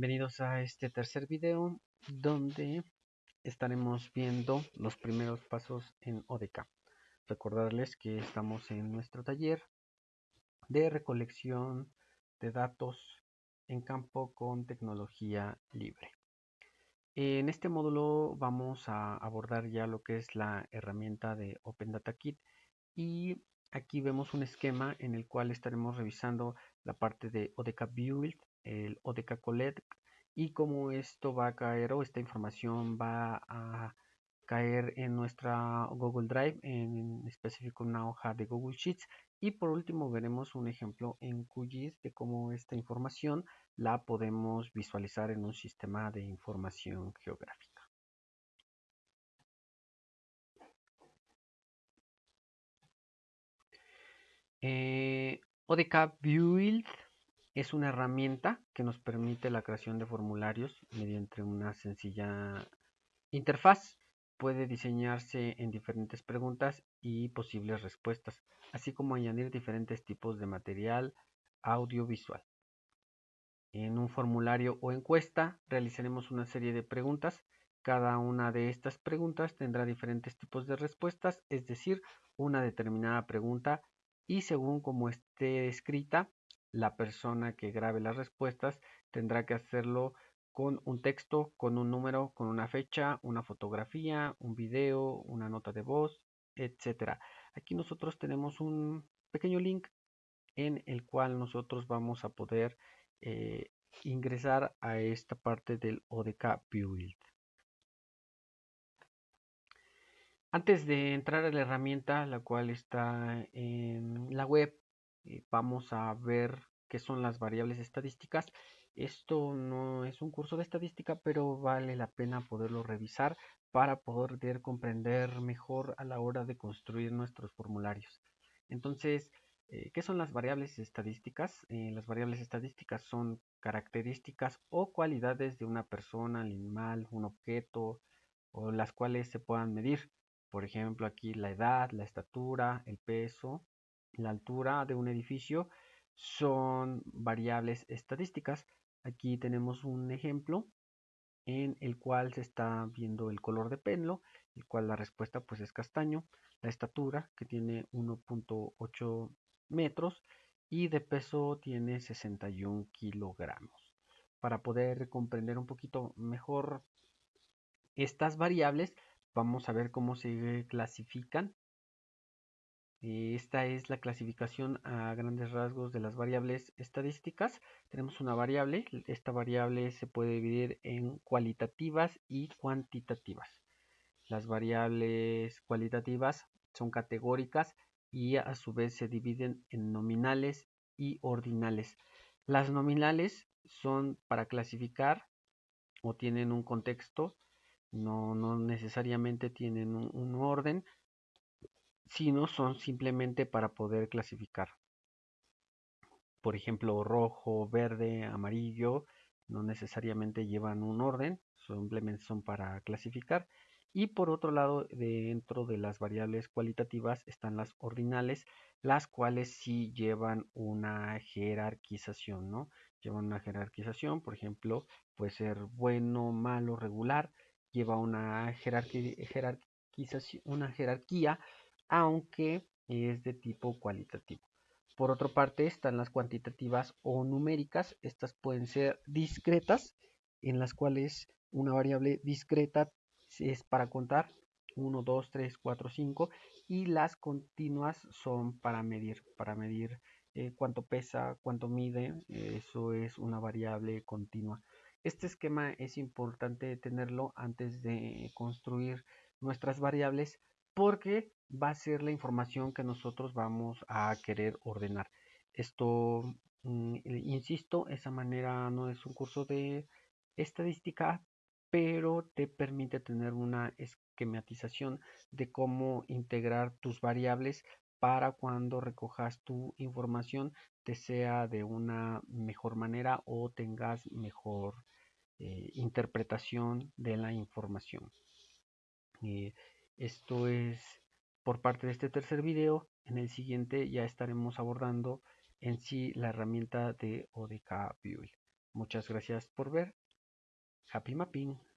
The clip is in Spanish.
Bienvenidos a este tercer video donde estaremos viendo los primeros pasos en ODK. Recordarles que estamos en nuestro taller de recolección de datos en campo con tecnología libre. En este módulo vamos a abordar ya lo que es la herramienta de Open Data Kit y aquí vemos un esquema en el cual estaremos revisando la parte de ODK Build, el ODK Collect y cómo esto va a caer o esta información va a caer en nuestra Google Drive, en específico una hoja de Google Sheets. Y por último veremos un ejemplo en QGIS de cómo esta información la podemos visualizar en un sistema de información geográfica. Eh, ODK Build es una herramienta que nos permite la creación de formularios mediante una sencilla interfaz. Puede diseñarse en diferentes preguntas y posibles respuestas, así como añadir diferentes tipos de material audiovisual. En un formulario o encuesta realizaremos una serie de preguntas. Cada una de estas preguntas tendrá diferentes tipos de respuestas, es decir, una determinada pregunta y según como esté escrita, la persona que grabe las respuestas tendrá que hacerlo con un texto, con un número, con una fecha, una fotografía, un video, una nota de voz, etcétera. Aquí nosotros tenemos un pequeño link en el cual nosotros vamos a poder eh, ingresar a esta parte del ODK Build. Antes de entrar a la herramienta, la cual está en la web, eh, vamos a ver qué son las variables estadísticas. Esto no es un curso de estadística, pero vale la pena poderlo revisar para poder comprender mejor a la hora de construir nuestros formularios. Entonces, eh, ¿qué son las variables estadísticas? Eh, las variables estadísticas son características o cualidades de una persona, animal, un objeto, o las cuales se puedan medir. Por ejemplo, aquí la edad, la estatura, el peso, la altura de un edificio son variables estadísticas. Aquí tenemos un ejemplo en el cual se está viendo el color de pelo, el cual la respuesta pues es castaño, la estatura que tiene 1.8 metros y de peso tiene 61 kilogramos. Para poder comprender un poquito mejor estas variables, vamos a ver cómo se clasifican esta es la clasificación a grandes rasgos de las variables estadísticas. Tenemos una variable, esta variable se puede dividir en cualitativas y cuantitativas. Las variables cualitativas son categóricas y a su vez se dividen en nominales y ordinales. Las nominales son para clasificar o tienen un contexto, no, necesariamente tienen un orden, sino son simplemente para poder clasificar. Por ejemplo, rojo, verde, amarillo, no necesariamente llevan un orden, simplemente son para clasificar. Y por otro lado, dentro de las variables cualitativas están las ordinales, las cuales sí llevan una jerarquización, ¿no? Llevan una jerarquización, por ejemplo, puede ser bueno, malo, regular, lleva una jerarquización, una jerarquía aunque es de tipo cualitativo. Por otra parte están las cuantitativas o numéricas. Estas pueden ser discretas, en las cuales una variable discreta es para contar 1, 2, 3, 4, 5 y las continuas son para medir, para medir eh, cuánto pesa, cuánto mide, eso es una variable continua. Este esquema es importante tenerlo antes de construir nuestras variables porque va a ser la información que nosotros vamos a querer ordenar. Esto, mm, insisto, esa manera no es un curso de estadística, pero te permite tener una esquematización de cómo integrar tus variables para cuando recojas tu información te sea de una mejor manera o tengas mejor eh, interpretación de la información. Eh, esto es por parte de este tercer video. En el siguiente ya estaremos abordando en sí la herramienta de ODK Build. Muchas gracias por ver. Happy Mapping.